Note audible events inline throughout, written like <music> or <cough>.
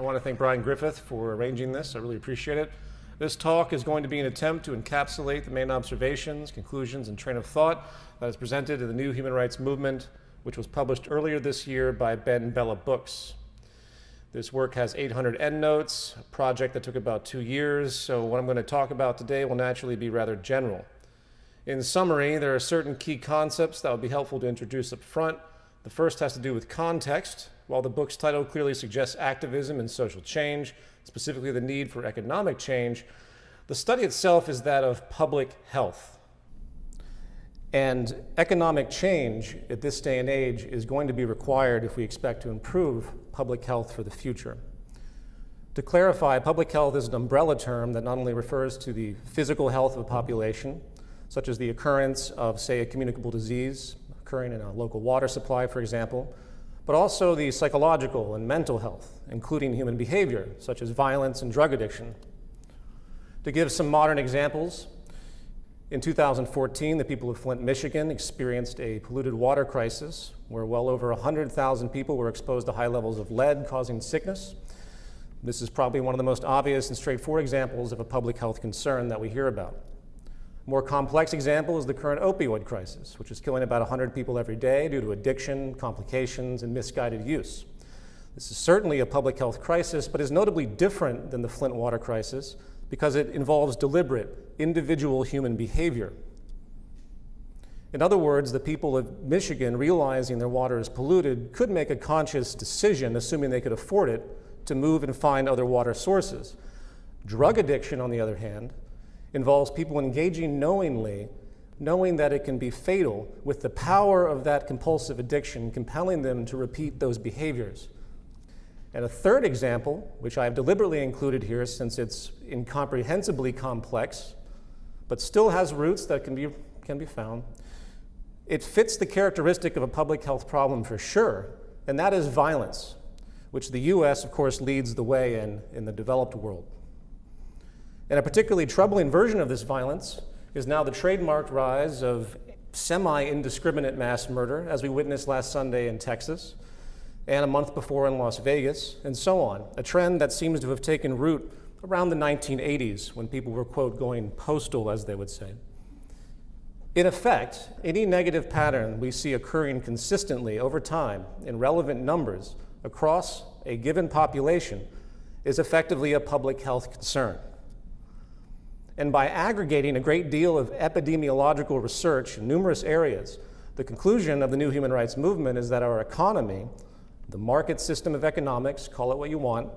I want to thank Brian Griffith for arranging this. I really appreciate it. This talk is going to be an attempt to encapsulate the main observations, conclusions, and train of thought that is presented in the New Human Rights Movement, which was published earlier this year by BenBella Books. This work has 800 endnotes, a project that took about two years, so what I'm going to talk about today will naturally be rather general. In summary, there are certain key concepts that would be helpful to introduce up front. The first has to do with context. While the book's title clearly suggests activism and social change, specifically the need for economic change, the study itself is that of public health. And economic change at this day and age is going to be required if we expect to improve public health for the future. To clarify, public health is an umbrella term that not only refers to the physical health of a population, such as the occurrence of, say, a communicable disease occurring in a local water supply, for example, but also the psychological and mental health, including human behavior, such as violence and drug addiction. To give some modern examples, in 2014, the people of Flint, Michigan experienced a polluted water crisis where well over 100,000 people were exposed to high levels of lead causing sickness. This is probably one of the most obvious and straightforward examples of a public health concern that we hear about. A more complex example is the current opioid crisis, which is killing about 100 people every day due to addiction, complications, and misguided use. This is certainly a public health crisis, but is notably different than the Flint water crisis because it involves deliberate, individual human behavior. In other words, the people of Michigan, realizing their water is polluted, could make a conscious decision, assuming they could afford it, to move and find other water sources. Drug addiction, on the other hand, involves people engaging knowingly, knowing that it can be fatal, with the power of that compulsive addiction compelling them to repeat those behaviors. And a third example, which I have deliberately included here since it's incomprehensibly complex, but still has roots that can be, can be found, it fits the characteristic of a public health problem for sure, and that is violence, which the US, of course, leads the way in in the developed world. And a particularly troubling version of this violence is now the trademarked rise of semi-indiscriminate mass murder, as we witnessed last Sunday in Texas, and a month before in Las Vegas, and so on, a trend that seems to have taken root around the 1980s when people were, quote, going postal, as they would say. In effect, any negative pattern we see occurring consistently over time in relevant numbers across a given population is effectively a public health concern. And by aggregating a great deal of epidemiological research in numerous areas, the conclusion of the new human rights movement is that our economy, the market system of economics, call it what you want,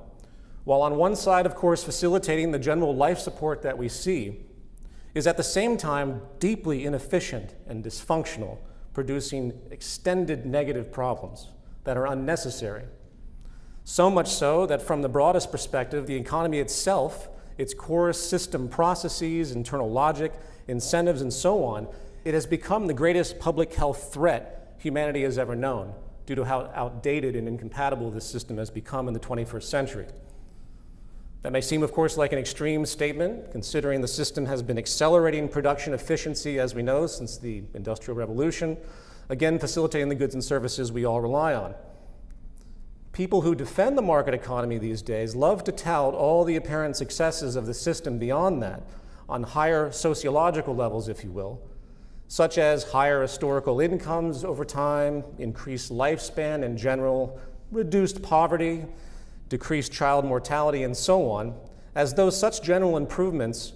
while on one side, of course, facilitating the general life support that we see, is at the same time deeply inefficient and dysfunctional, producing extended negative problems that are unnecessary. So much so that from the broadest perspective, the economy itself its core system processes, internal logic, incentives, and so on, it has become the greatest public health threat humanity has ever known due to how outdated and incompatible this system has become in the 21st century. That may seem, of course, like an extreme statement, considering the system has been accelerating production efficiency, as we know, since the Industrial Revolution, again, facilitating the goods and services we all rely on. People who defend the market economy these days love to tout all the apparent successes of the system beyond that, on higher sociological levels, if you will, such as higher historical incomes over time, increased lifespan in general, reduced poverty, decreased child mortality, and so on, as though such general improvements,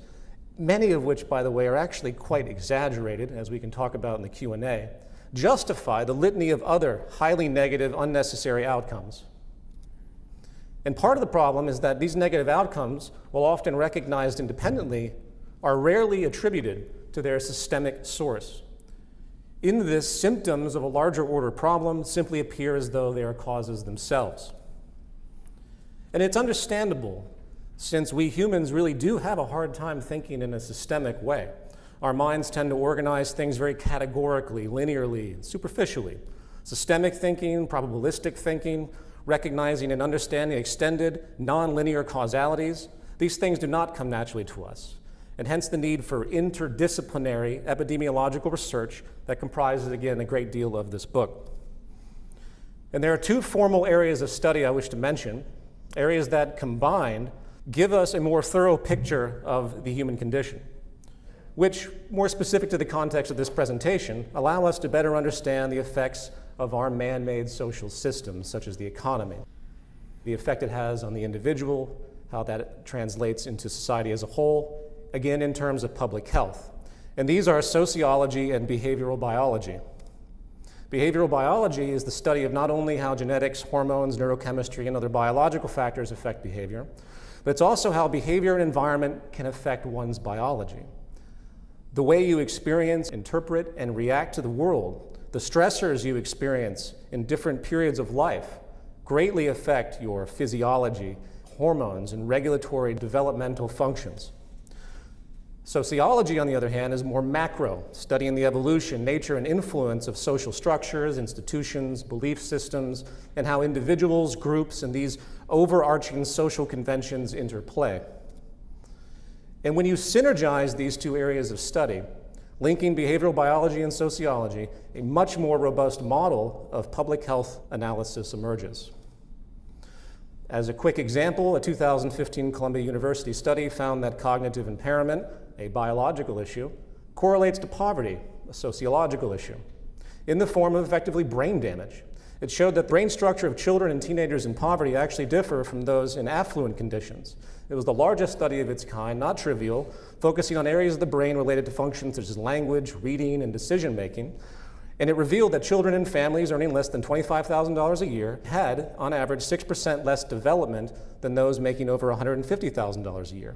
many of which, by the way, are actually quite exaggerated, as we can talk about in the Q&A, justify the litany of other highly negative, unnecessary outcomes. And part of the problem is that these negative outcomes, while often recognized independently, are rarely attributed to their systemic source. In this, symptoms of a larger order problem simply appear as though they are causes themselves. And it's understandable, since we humans really do have a hard time thinking in a systemic way. Our minds tend to organize things very categorically, linearly, superficially. Systemic thinking, probabilistic thinking, recognizing and understanding extended, nonlinear causalities, these things do not come naturally to us. And hence the need for interdisciplinary epidemiological research that comprises, again, a great deal of this book. And there are two formal areas of study I wish to mention. areas that combined give us a more thorough picture of the human condition, which, more specific to the context of this presentation, allow us to better understand the effects of our man-made social systems, such as the economy, the effect it has on the individual, how that translates into society as a whole, again in terms of public health. And these are sociology and behavioral biology. Behavioral biology is the study of not only how genetics, hormones, neurochemistry, and other biological factors affect behavior, but it's also how behavior and environment can affect one's biology. The way you experience, interpret, and react to the world, the stressors you experience in different periods of life, greatly affect your physiology, hormones, and regulatory developmental functions. Sociology, on the other hand, is more macro, studying the evolution, nature, and influence of social structures, institutions, belief systems, and how individuals, groups, and these overarching social conventions interplay. And when you synergize these two areas of study, linking behavioral biology and sociology, a much more robust model of public health analysis emerges. As a quick example, a 2015 Columbia University study found that cognitive impairment, a biological issue, correlates to poverty, a sociological issue, in the form of effectively brain damage. It showed that brain structure of children and teenagers in poverty actually differ from those in affluent conditions. It was the largest study of its kind, not trivial, focusing on areas of the brain related to functions such as language, reading, and decision making, and it revealed that children in families earning less than $25,000 a year had, on average, 6% less development than those making over $150,000 a year.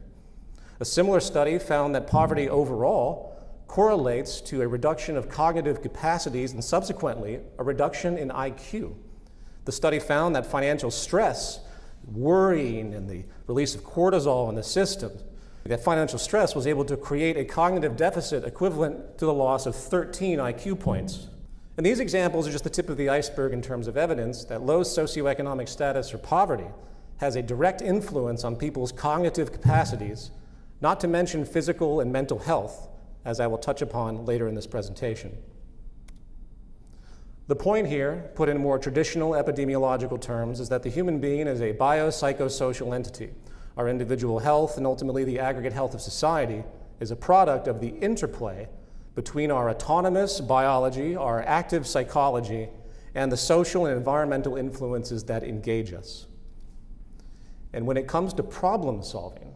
A similar study found that poverty overall correlates to a reduction of cognitive capacities and subsequently a reduction in IQ. The study found that financial stress, worrying, and the release of cortisol in the system, that financial stress was able to create a cognitive deficit equivalent to the loss of 13 IQ points. And these examples are just the tip of the iceberg in terms of evidence that low socioeconomic status or poverty has a direct influence on people's cognitive capacities, not to mention physical and mental health, as I will touch upon later in this presentation. The point here, put in more traditional epidemiological terms, is that the human being is a biopsychosocial entity. Our individual health and ultimately the aggregate health of society is a product of the interplay between our autonomous biology, our active psychology, and the social and environmental influences that engage us. And when it comes to problem solving,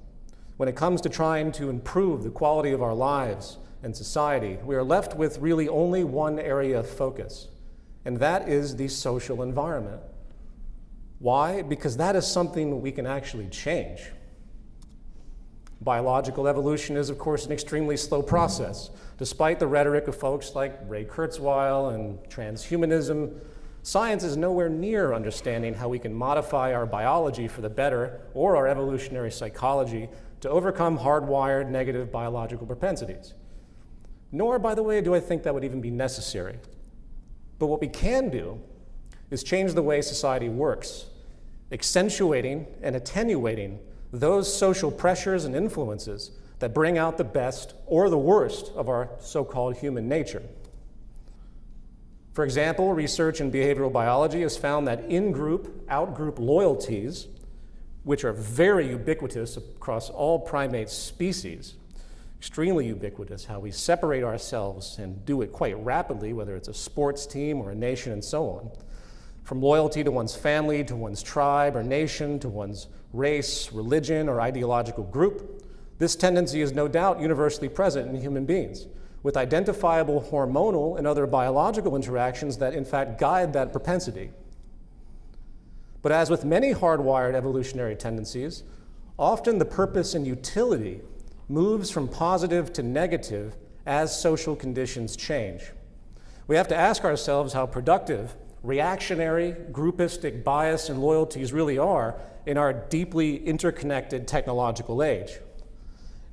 when it comes to trying to improve the quality of our lives and society, we are left with really only one area of focus, and that is the social environment. Why? Because that is something we can actually change. Biological evolution is, of course, an extremely slow process. Despite the rhetoric of folks like Ray Kurzweil and transhumanism, science is nowhere near understanding how we can modify our biology for the better or our evolutionary psychology to overcome hardwired negative biological propensities. Nor, by the way, do I think that would even be necessary. But what we can do is change the way society works, accentuating and attenuating those social pressures and influences that bring out the best or the worst of our so-called human nature. For example, research in behavioral biology has found that in-group, out-group loyalties, which are very ubiquitous across all primate species, extremely ubiquitous, how we separate ourselves and do it quite rapidly, whether it's a sports team or a nation and so on, from loyalty to one's family, to one's tribe or nation, to one's race, religion, or ideological group, this tendency is no doubt universally present in human beings, with identifiable hormonal and other biological interactions that in fact guide that propensity. But as with many hardwired evolutionary tendencies, often the purpose and utility moves from positive to negative as social conditions change. We have to ask ourselves how productive reactionary, groupistic bias and loyalties really are in our deeply interconnected technological age.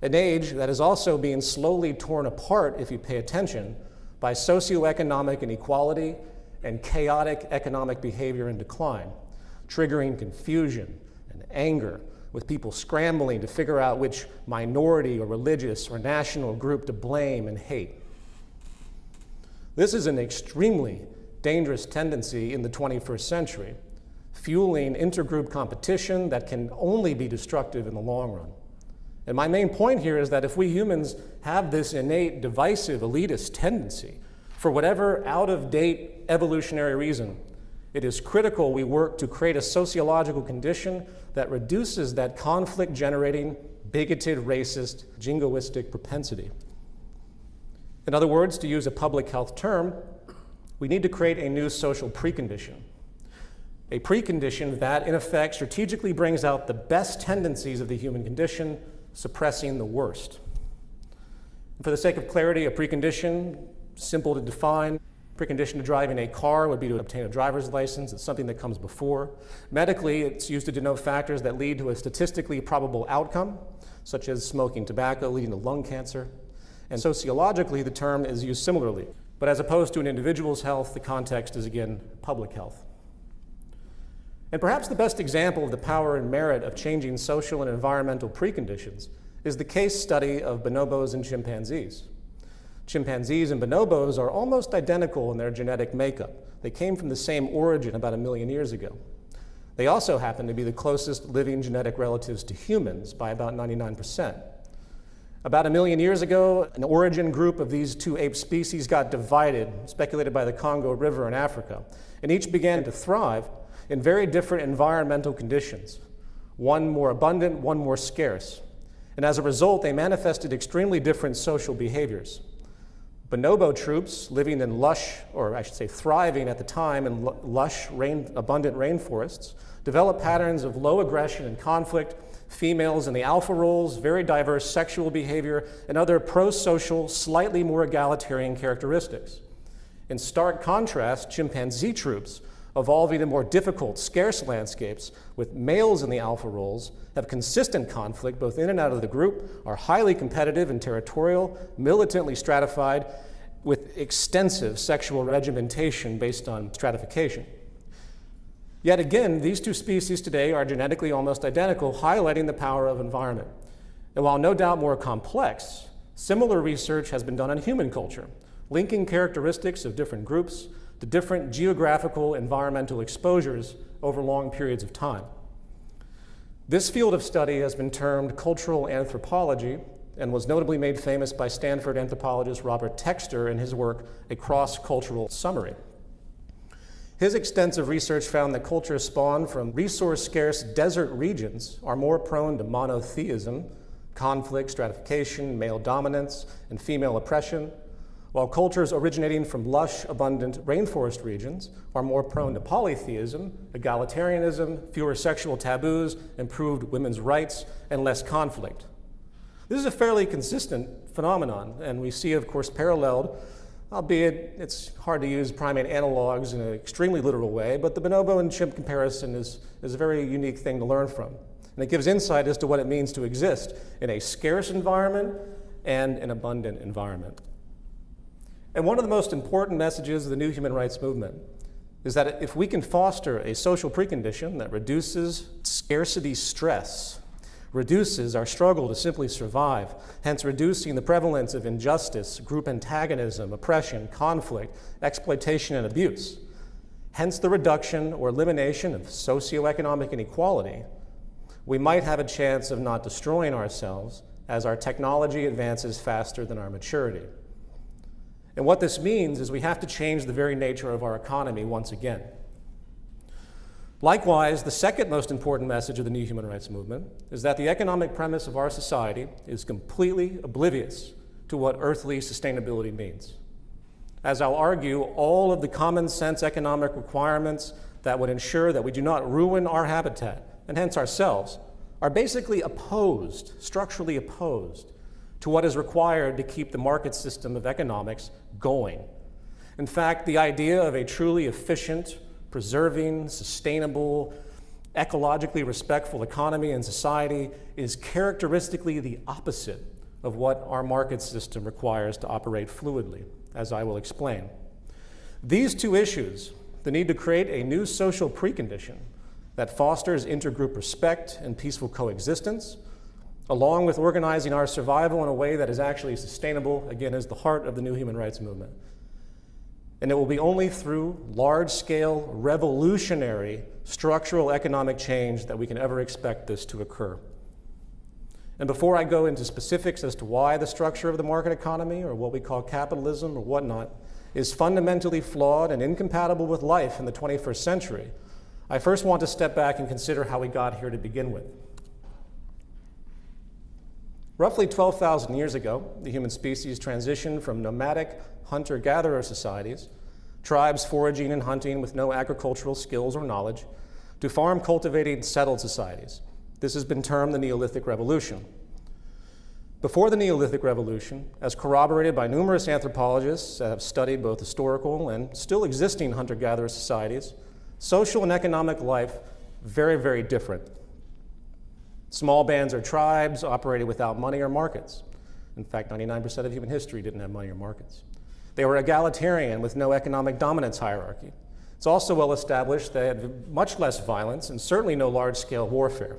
An age that is also being slowly torn apart, if you pay attention, by socioeconomic inequality and chaotic economic behavior and decline, triggering confusion and anger, with people scrambling to figure out which minority or religious or national group to blame and hate. This is an extremely dangerous tendency in the 21st century, fueling intergroup competition that can only be destructive in the long run. And my main point here is that if we humans have this innate divisive elitist tendency, for whatever out of date evolutionary reason, it is critical we work to create a sociological condition that reduces that conflict generating, bigoted, racist, jingoistic propensity. In other words, to use a public health term, we need to create a new social precondition. A precondition that, in effect, strategically brings out the best tendencies of the human condition, suppressing the worst. And for the sake of clarity, a precondition, simple to define, precondition to driving a car would be to obtain a driver's license. It's something that comes before. Medically, it's used to denote factors that lead to a statistically probable outcome, such as smoking tobacco leading to lung cancer. And sociologically, the term is used similarly. But as opposed to an individual's health, the context is again public health. And perhaps the best example of the power and merit of changing social and environmental preconditions is the case study of bonobos and chimpanzees. Chimpanzees and bonobos are almost identical in their genetic makeup. They came from the same origin about a million years ago. They also happen to be the closest living genetic relatives to humans by about 99%. About a million years ago, an origin group of these two ape species got divided, speculated by the Congo River in Africa, and each began to thrive in very different environmental conditions, one more abundant, one more scarce. And as a result, they manifested extremely different social behaviors. Bonobo troops living in lush, or I should say thriving at the time in lush, rain, abundant rainforests, develop patterns of low aggression and conflict females in the alpha roles, very diverse sexual behavior, and other pro-social, slightly more egalitarian characteristics. In stark contrast, chimpanzee troops, evolving in more difficult, scarce landscapes with males in the alpha roles, have consistent conflict both in and out of the group, are highly competitive and territorial, militantly stratified, with extensive sexual regimentation based on stratification. Yet again, these two species today are genetically almost identical, highlighting the power of environment. And while no doubt more complex, similar research has been done on human culture, linking characteristics of different groups to different geographical environmental exposures over long periods of time. This field of study has been termed cultural anthropology and was notably made famous by Stanford anthropologist Robert Textor in his work, A Cross-Cultural Summary. His extensive research found that cultures spawned from resource-scarce desert regions are more prone to monotheism, conflict, stratification, male dominance, and female oppression, while cultures originating from lush, abundant rainforest regions are more prone to polytheism, egalitarianism, fewer sexual taboos, improved women's rights, and less conflict. This is a fairly consistent phenomenon, and we see, of course, paralleled albeit it's hard to use primate analogs in an extremely literal way, but the bonobo and chimp comparison is, is a very unique thing to learn from. And it gives insight as to what it means to exist in a scarce environment and an abundant environment. And one of the most important messages of the new human rights movement is that if we can foster a social precondition that reduces scarcity stress reduces our struggle to simply survive, hence reducing the prevalence of injustice, group antagonism, oppression, conflict, exploitation, and abuse. Hence the reduction or elimination of socioeconomic inequality. We might have a chance of not destroying ourselves as our technology advances faster than our maturity. And what this means is we have to change the very nature of our economy once again. Likewise, the second most important message of the new human rights movement is that the economic premise of our society is completely oblivious to what earthly sustainability means. As I'll argue, all of the common sense economic requirements that would ensure that we do not ruin our habitat, and hence ourselves, are basically opposed, structurally opposed, to what is required to keep the market system of economics going. In fact, the idea of a truly efficient, preserving, sustainable, ecologically respectful economy and society is characteristically the opposite of what our market system requires to operate fluidly, as I will explain. These two issues, the need to create a new social precondition that fosters intergroup respect and peaceful coexistence, along with organizing our survival in a way that is actually sustainable, again, is the heart of the new human rights movement. And it will be only through large-scale, revolutionary, structural economic change that we can ever expect this to occur. And before I go into specifics as to why the structure of the market economy, or what we call capitalism or whatnot, is fundamentally flawed and incompatible with life in the 21st century, I first want to step back and consider how we got here to begin with. Roughly 12,000 years ago, the human species transitioned from nomadic hunter-gatherer societies, tribes foraging and hunting with no agricultural skills or knowledge, to farm-cultivating settled societies. This has been termed the Neolithic Revolution. Before the Neolithic Revolution, as corroborated by numerous anthropologists that have studied both historical and still existing hunter-gatherer societies, social and economic life very, very different. Small bands or tribes operated without money or markets. In fact, 99% of human history didn't have money or markets. They were egalitarian with no economic dominance hierarchy. It's also well established they had much less violence and certainly no large-scale warfare.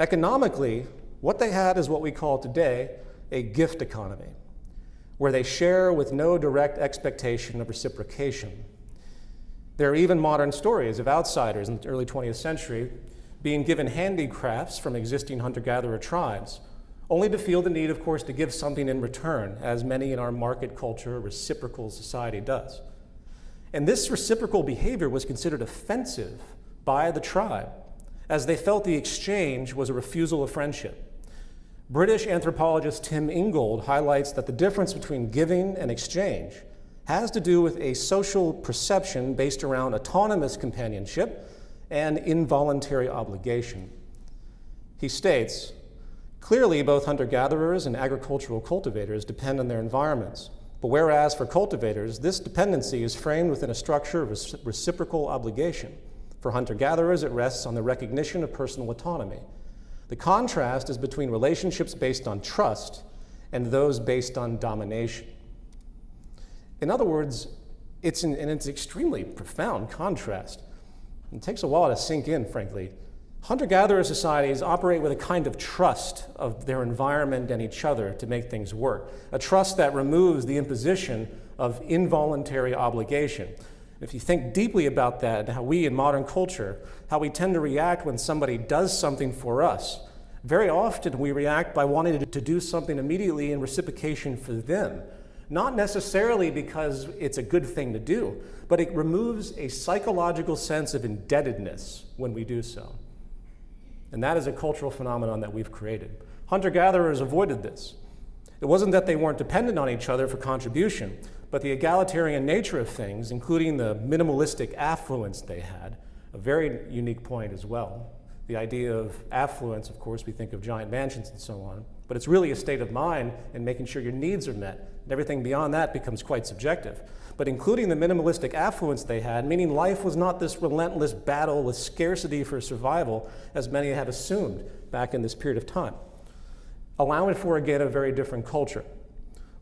Economically, what they had is what we call today a gift economy, where they share with no direct expectation of reciprocation. There are even modern stories of outsiders in the early 20th century being given handicrafts from existing hunter-gatherer tribes, only to feel the need, of course, to give something in return, as many in our market culture reciprocal society does. And this reciprocal behavior was considered offensive by the tribe, as they felt the exchange was a refusal of friendship. British anthropologist Tim Ingold highlights that the difference between giving and exchange has to do with a social perception based around autonomous companionship and involuntary obligation. He states, clearly both hunter-gatherers and agricultural cultivators depend on their environments, but whereas for cultivators, this dependency is framed within a structure of reciprocal obligation. For hunter-gatherers, it rests on the recognition of personal autonomy. The contrast is between relationships based on trust and those based on domination. In other words, it's an, and it's extremely profound contrast. It takes a while to sink in, frankly. Hunter-gatherer societies operate with a kind of trust of their environment and each other to make things work, a trust that removes the imposition of involuntary obligation. If you think deeply about that, how we in modern culture, how we tend to react when somebody does something for us, very often we react by wanting to do something immediately in reciprocation for them. Not necessarily because it's a good thing to do, but it removes a psychological sense of indebtedness when we do so. And that is a cultural phenomenon that we've created. Hunter-gatherers avoided this. It wasn't that they weren't dependent on each other for contribution, but the egalitarian nature of things, including the minimalistic affluence they had, a very unique point as well. The idea of affluence, of course, we think of giant mansions and so on, but it's really a state of mind and making sure your needs are met. And everything beyond that becomes quite subjective. But including the minimalistic affluence they had, meaning life was not this relentless battle with scarcity for survival, as many had assumed back in this period of time. Allowing for, again, a very different culture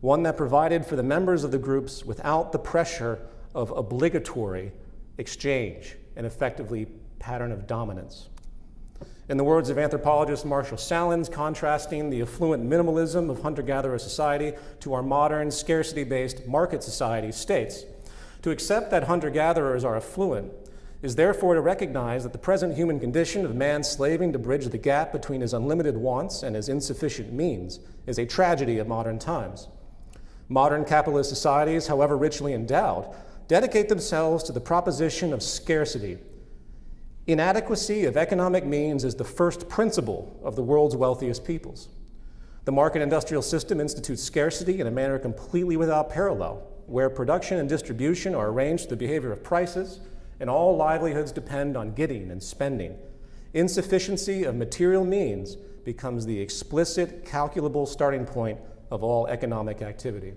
one that provided for the members of the groups without the pressure of obligatory exchange and effectively pattern of dominance. In the words of anthropologist Marshall Sahlins, contrasting the affluent minimalism of hunter-gatherer society to our modern scarcity-based market society states, to accept that hunter-gatherers are affluent is therefore to recognize that the present human condition of man slaving to bridge the gap between his unlimited wants and his insufficient means is a tragedy of modern times. Modern capitalist societies, however richly endowed, dedicate themselves to the proposition of scarcity. Inadequacy of economic means is the first principle of the world's wealthiest peoples. The market industrial system institutes scarcity in a manner completely without parallel, where production and distribution are arranged the behavior of prices, and all livelihoods depend on getting and spending. Insufficiency of material means becomes the explicit, calculable starting point of all economic activity.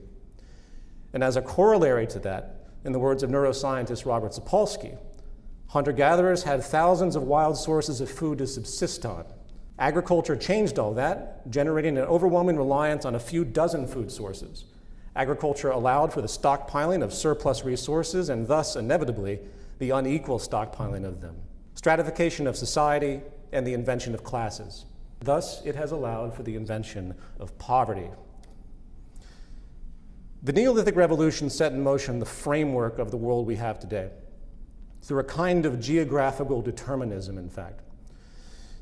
And as a corollary to that, in the words of neuroscientist Robert Sapolsky, hunter-gatherers had thousands of wild sources of food to subsist on. Agriculture changed all that, generating an overwhelming reliance on a few dozen food sources. Agriculture allowed for the stockpiling of surplus resources and thus, inevitably, the unequal stockpiling of them, stratification of society, and the invention of classes. Thus, it has allowed for the invention of poverty, The Neolithic Revolution set in motion the framework of the world we have today through a kind of geographical determinism, in fact.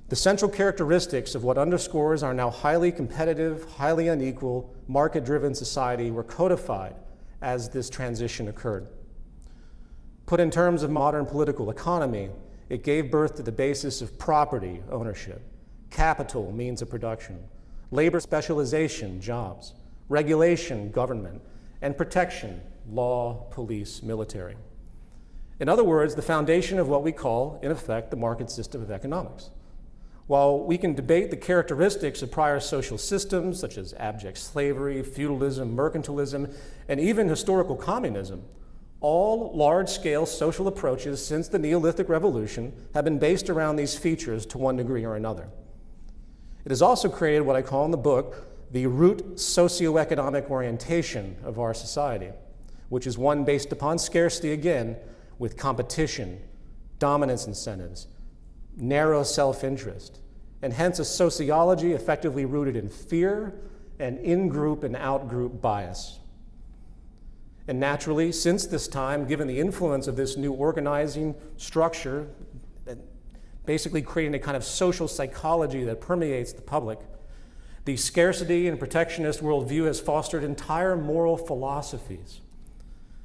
The central characteristics of what underscores our now highly competitive, highly unequal, market-driven society were codified as this transition occurred. Put in terms of modern political economy, it gave birth to the basis of property ownership, capital means of production, labor specialization, jobs, regulation, government, and protection, law, police, military. In other words, the foundation of what we call, in effect, the market system of economics. While we can debate the characteristics of prior social systems, such as abject slavery, feudalism, mercantilism, and even historical communism, all large-scale social approaches since the Neolithic Revolution have been based around these features to one degree or another. It has also created what I call in the book the root socioeconomic orientation of our society, which is one based upon scarcity again, with competition, dominance incentives, narrow self-interest, and hence a sociology effectively rooted in fear and in-group and out-group bias. And naturally, since this time, given the influence of this new organizing structure, basically creating a kind of social psychology that permeates the public, the scarcity and protectionist worldview has fostered entire moral philosophies.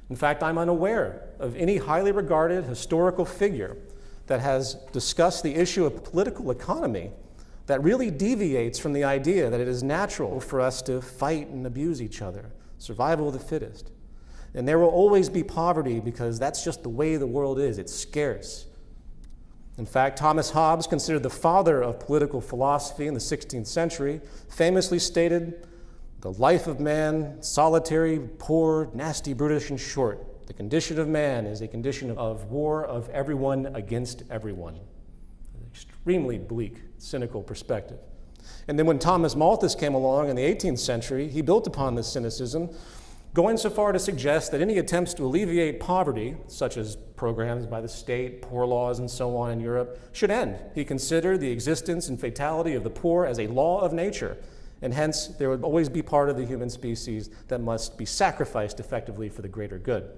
In fact, I'm unaware of any highly regarded historical figure that has discussed the issue of political economy that really deviates from the idea that it is natural for us to fight and abuse each other, survival of the fittest. And there will always be poverty because that's just the way the world is. It's scarce. In fact, Thomas Hobbes, considered the father of political philosophy in the 16th century, famously stated, the life of man, solitary, poor, nasty, brutish, and short. The condition of man is a condition of war of everyone against everyone. An extremely bleak, cynical perspective. And then when Thomas Malthus came along in the 18th century, he built upon this cynicism going so far to suggest that any attempts to alleviate poverty, such as programs by the state, poor laws, and so on in Europe, should end. He considered the existence and fatality of the poor as a law of nature, and hence there would always be part of the human species that must be sacrificed effectively for the greater good.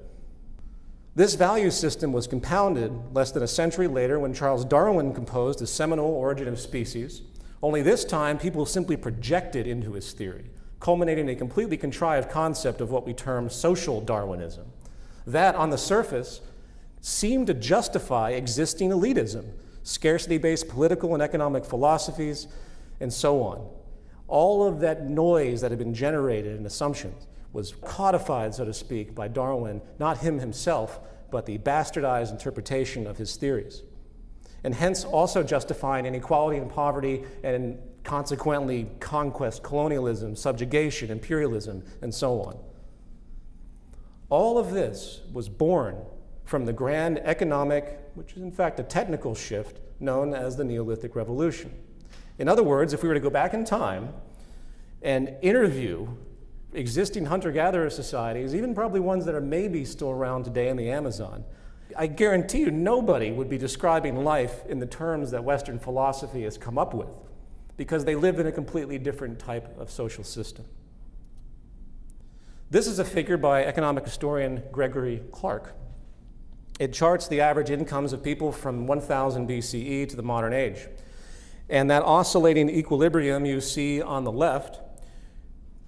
This value system was compounded less than a century later when Charles Darwin composed the seminal Origin of Species, only this time people simply projected into his theory culminating in a completely contrived concept of what we term social Darwinism. That, on the surface, seemed to justify existing elitism, scarcity-based political and economic philosophies, and so on. All of that noise that had been generated in assumptions was codified, so to speak, by Darwin, not him himself, but the bastardized interpretation of his theories. And hence also justifying inequality and poverty and consequently conquest, colonialism, subjugation, imperialism, and so on. All of this was born from the grand economic, which is in fact a technical shift, known as the Neolithic Revolution. In other words, if we were to go back in time and interview existing hunter-gatherer societies, even probably ones that are maybe still around today in the Amazon, I guarantee you nobody would be describing life in the terms that Western philosophy has come up with because they live in a completely different type of social system. This is a figure by economic historian Gregory Clark. It charts the average incomes of people from 1000 BCE to the modern age. And that oscillating equilibrium you see on the left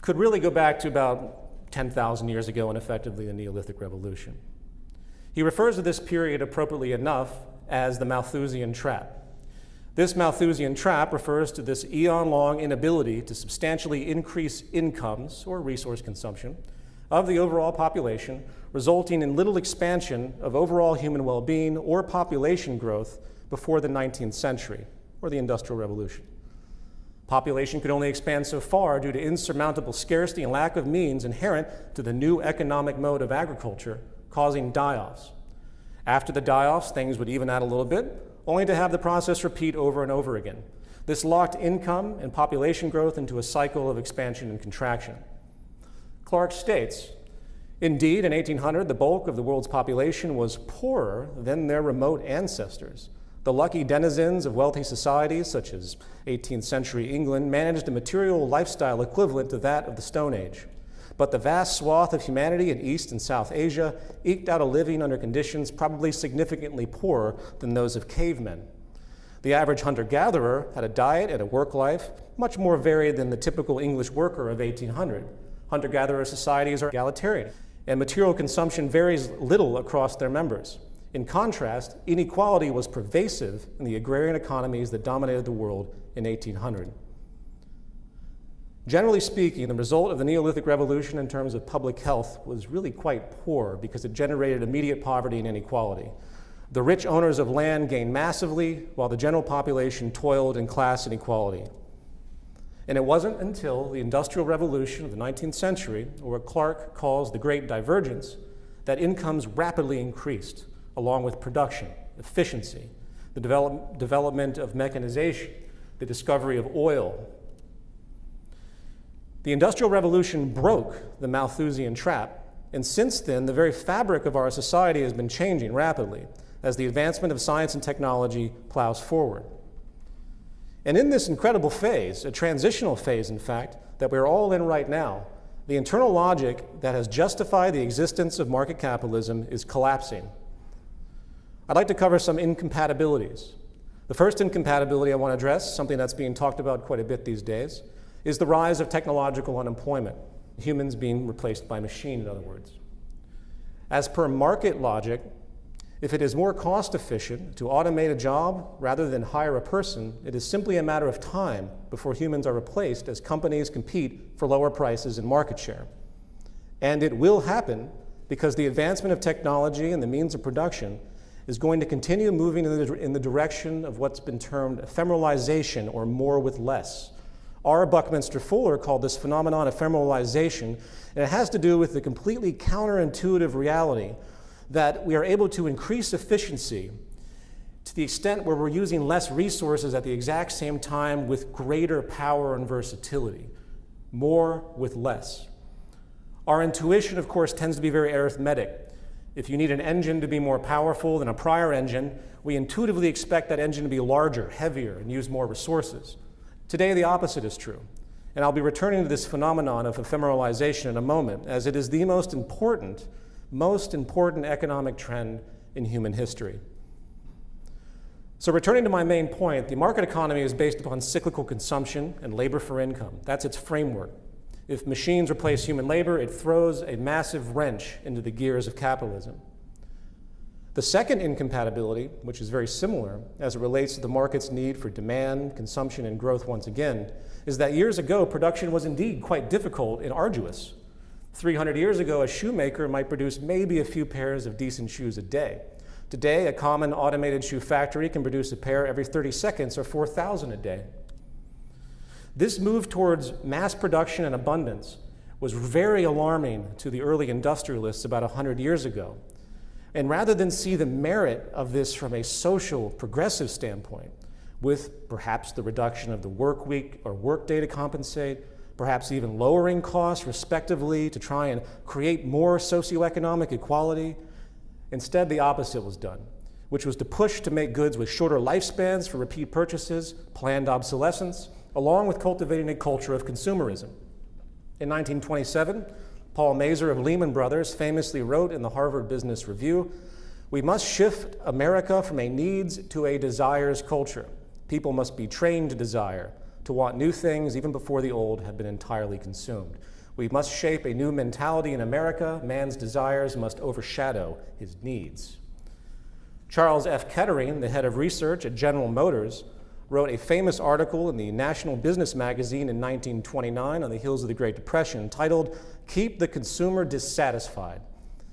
could really go back to about 10,000 years ago and effectively the Neolithic Revolution. He refers to this period appropriately enough as the Malthusian trap. This Malthusian trap refers to this eon-long inability to substantially increase incomes or resource consumption of the overall population, resulting in little expansion of overall human well-being or population growth before the 19th century or the Industrial Revolution. Population could only expand so far due to insurmountable scarcity and lack of means inherent to the new economic mode of agriculture, causing die-offs. After the die-offs, things would even out a little bit, only to have the process repeat over and over again. This locked income and population growth into a cycle of expansion and contraction. Clark states, Indeed, in 1800, the bulk of the world's population was poorer than their remote ancestors. The lucky denizens of wealthy societies, such as 18th century England, managed a material lifestyle equivalent to that of the Stone Age. but the vast swath of humanity in East and South Asia eked out a living under conditions probably significantly poorer than those of cavemen. The average hunter-gatherer had a diet and a work life much more varied than the typical English worker of 1800. Hunter-gatherer societies are egalitarian, and material consumption varies little across their members. In contrast, inequality was pervasive in the agrarian economies that dominated the world in 1800. Generally speaking, the result of the Neolithic Revolution in terms of public health was really quite poor because it generated immediate poverty and inequality. The rich owners of land gained massively, while the general population toiled in class inequality. And it wasn't until the Industrial Revolution of the 19th century, or what Clark calls the Great Divergence, that incomes rapidly increased, along with production, efficiency, the develop development of mechanization, the discovery of oil, the Industrial Revolution broke the Malthusian trap, and since then, the very fabric of our society has been changing rapidly as the advancement of science and technology plows forward. And in this incredible phase, a transitional phase, in fact, that we're all in right now, the internal logic that has justified the existence of market capitalism is collapsing. I'd like to cover some incompatibilities. The first incompatibility I want to address, something that's being talked about quite a bit these days, is the rise of technological unemployment, humans being replaced by machine, in other words. As per market logic, if it is more cost efficient to automate a job rather than hire a person, it is simply a matter of time before humans are replaced as companies compete for lower prices and market share. And it will happen because the advancement of technology and the means of production is going to continue moving in the, in the direction of what's been termed ephemeralization or more with less. R. Buckminster Fuller called this phenomenon ephemeralization, and it has to do with the completely counterintuitive reality that we are able to increase efficiency to the extent where we're using less resources at the exact same time with greater power and versatility, more with less. Our intuition, of course, tends to be very arithmetic. If you need an engine to be more powerful than a prior engine, we intuitively expect that engine to be larger, heavier, and use more resources. Today, the opposite is true. And I'll be returning to this phenomenon of ephemeralization in a moment, as it is the most important, most important economic trend in human history. So returning to my main point, the market economy is based upon cyclical consumption and labor for income. That's its framework. If machines replace human labor, it throws a massive wrench into the gears of capitalism. The second incompatibility, which is very similar as it relates to the market's need for demand, consumption, and growth once again, is that years ago, production was indeed quite difficult and arduous. 300 years ago, a shoemaker might produce maybe a few pairs of decent shoes a day. Today, a common automated shoe factory can produce a pair every 30 seconds or 4,000 a day. This move towards mass production and abundance was very alarming to the early industrialists about 100 years ago. And rather than see the merit of this from a social, progressive standpoint, with perhaps the reduction of the work week or work day to compensate, perhaps even lowering costs respectively to try and create more socioeconomic equality, instead the opposite was done, which was to push to make goods with shorter lifespans for repeat purchases, planned obsolescence, along with cultivating a culture of consumerism. In 1927, Paul Mazur of Lehman Brothers famously wrote in the Harvard Business Review, we must shift America from a needs to a desires culture. People must be trained to desire, to want new things even before the old have been entirely consumed. We must shape a new mentality in America. Man's desires must overshadow his needs. Charles F. Kettering, the head of research at General Motors, wrote a famous article in the National Business Magazine in 1929 on the heels of the Great Depression titled, Keep the Consumer Dissatisfied.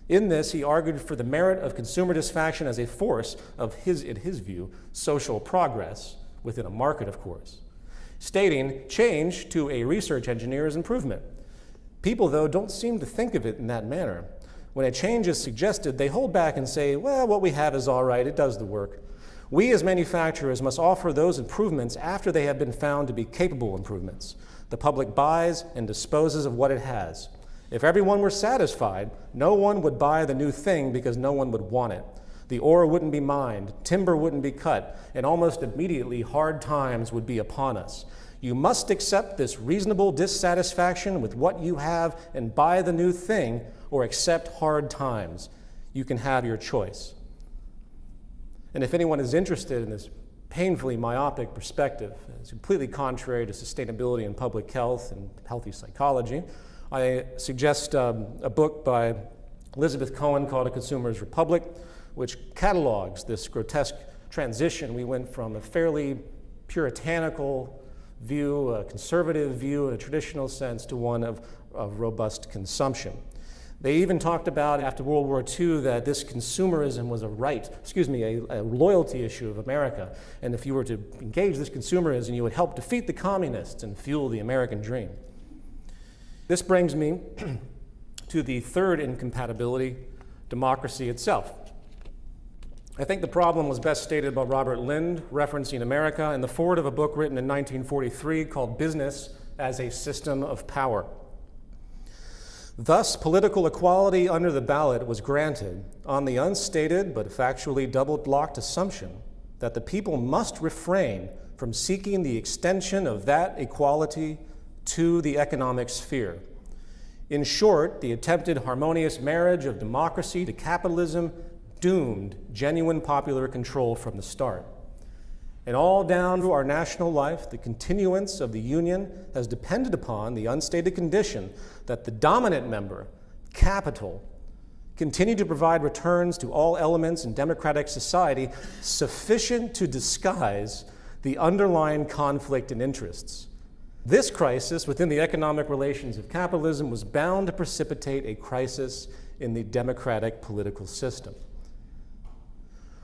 In this, he argued for the merit of consumer dissatisfaction as a force of his, in his view, social progress, within a market, of course, stating change to a research engineer is improvement. People, though, don't seem to think of it in that manner. When a change is suggested, they hold back and say, well, what we have is all right, it does the work. We as manufacturers must offer those improvements after they have been found to be capable improvements. The public buys and disposes of what it has. If everyone were satisfied, no one would buy the new thing because no one would want it. The ore wouldn't be mined, timber wouldn't be cut, and almost immediately hard times would be upon us. You must accept this reasonable dissatisfaction with what you have and buy the new thing or accept hard times. You can have your choice. And if anyone is interested in this painfully myopic perspective, it's completely contrary to sustainability and public health and healthy psychology, I suggest um, a book by Elizabeth Cohen called A Consumer's Republic, which catalogs this grotesque transition. We went from a fairly puritanical view, a conservative view in a traditional sense, to one of, of robust consumption. They even talked about after World War II that this consumerism was a right, excuse me, a, a, loyalty issue of America. And if you were to engage this consumerism, you would help defeat the communists and fuel the American dream. This brings me <clears throat> to the third incompatibility, democracy itself. I think the problem was best stated by Robert Lynd, referencing America in the foreword of a book written in 1943 called Business as a System of Power. Thus, political equality under the ballot was granted on the unstated but factually double blocked assumption that the people must refrain from seeking the extension of that equality to the economic sphere. In short, the attempted harmonious marriage of democracy to capitalism doomed genuine popular control from the start. And all down to our national life, the continuance of the Union has depended upon the unstated condition that the dominant member, capital, continue to provide returns to all elements in democratic society sufficient to disguise the underlying conflict in interests. This crisis within the economic relations of capitalism was bound to precipitate a crisis in the democratic political system.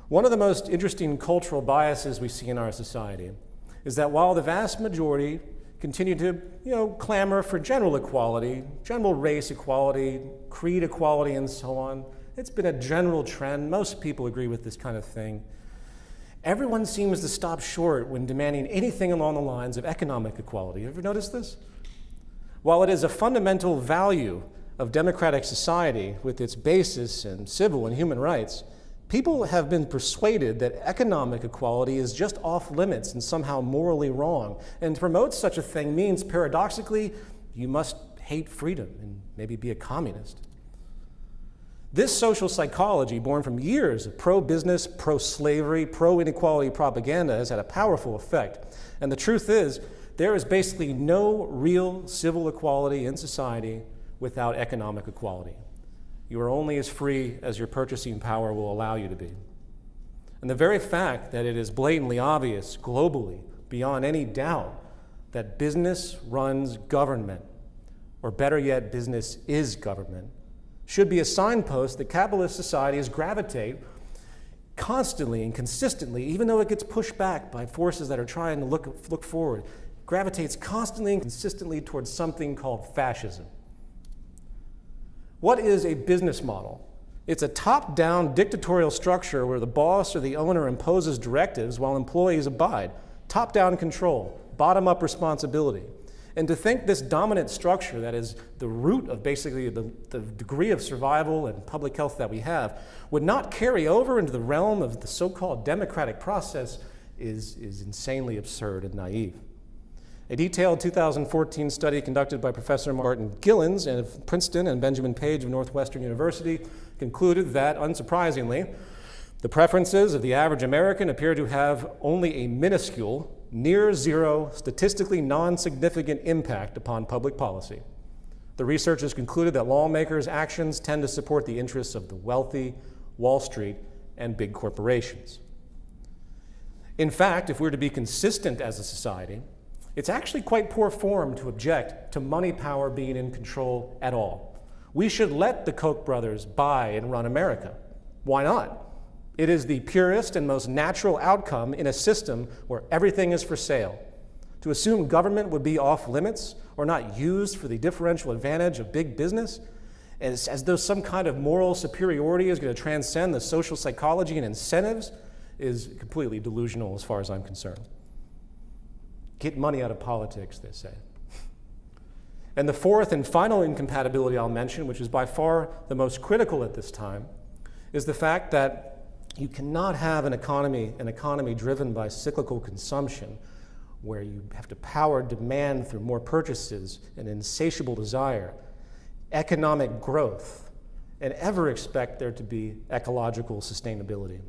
One of the most interesting cultural biases we see in our society is that while the vast majority continue to you know, clamor for general equality, general race equality, creed equality, and so on, it's been a general trend. Most people agree with this kind of thing. Everyone seems to stop short when demanding anything along the lines of economic equality. Have you ever noticed this? While it is a fundamental value of democratic society with its basis in civil and human rights, People have been persuaded that economic equality is just off limits and somehow morally wrong. And to promote such a thing means, paradoxically, you must hate freedom and maybe be a communist. This social psychology, born from years of pro business, pro slavery, pro inequality propaganda, has had a powerful effect. And the truth is, there is basically no real civil equality in society without economic equality. You are only as free as your purchasing power will allow you to be. And the very fact that it is blatantly obvious globally, beyond any doubt, that business runs government, or better yet, business is government, should be a signpost that capitalist societies gravitate constantly and consistently, even though it gets pushed back by forces that are trying to look, look forward, gravitates constantly and consistently towards something called fascism. What is a business model? It's a top-down dictatorial structure where the boss or the owner imposes directives while employees abide. Top-down control, bottom-up responsibility. And to think this dominant structure that is the root of basically the, the, degree of survival and public health that we have would not carry over into the realm of the so-called democratic process is, is insanely absurd and naive. A detailed 2014 study conducted by Professor Martin Gilens of Princeton and Benjamin Page of Northwestern University concluded that, unsurprisingly, the preferences of the average American appear to have only a minuscule, near zero, statistically non-significant impact upon public policy. The researchers concluded that lawmakers' actions tend to support the interests of the wealthy, Wall Street, and big corporations. In fact, if we're to be consistent as a society, it's actually quite poor form to object to money power being in control at all. We should let the Koch brothers buy and run America. Why not? It is the purest and most natural outcome in a system where everything is for sale. To assume government would be off limits or not used for the differential advantage of big business, as, as though some kind of moral superiority is going to transcend the social psychology and incentives, is completely delusional as far as I'm concerned. Get money out of politics, they say. And the fourth and final incompatibility I'll mention, which is by far the most critical at this time, is the fact that you cannot have an economy, an economy driven by cyclical consumption where you have to power demand through more purchases and insatiable desire, economic growth, and ever expect there to be ecological sustainability.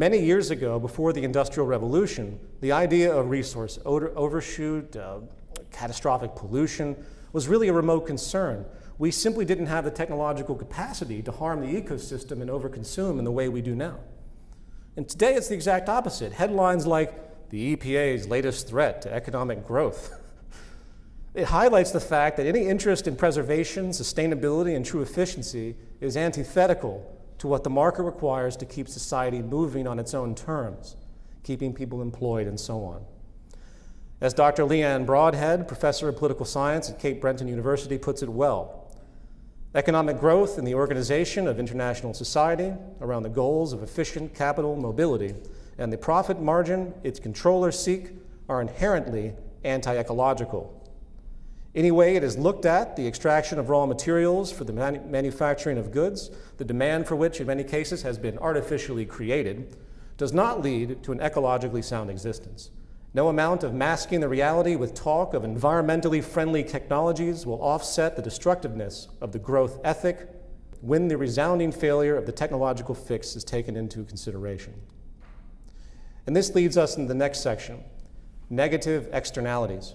Many years ago, before the Industrial Revolution, the idea of resource overshoot, uh, catastrophic pollution, was really a remote concern. We simply didn't have the technological capacity to harm the ecosystem and overconsume in the way we do now. And today it's the exact opposite. Headlines like the EPA's latest threat to economic growth. <laughs> it highlights the fact that any interest in preservation, sustainability, and true efficiency is antithetical to what the market requires to keep society moving on its own terms, keeping people employed and so on. As Dr. Lee-Anne Broadhead, professor of political science at Cape Breton University, puts it well, economic growth and the organization of international society around the goals of efficient capital mobility and the profit margin its controllers seek are inherently anti-ecological. Any way it is looked at, the extraction of raw materials for the manufacturing of goods, the demand for which in many cases has been artificially created, does not lead to an ecologically sound existence. No amount of masking the reality with talk of environmentally friendly technologies will offset the destructiveness of the growth ethic when the resounding failure of the technological fix is taken into consideration. And this leads us into the next section, negative externalities.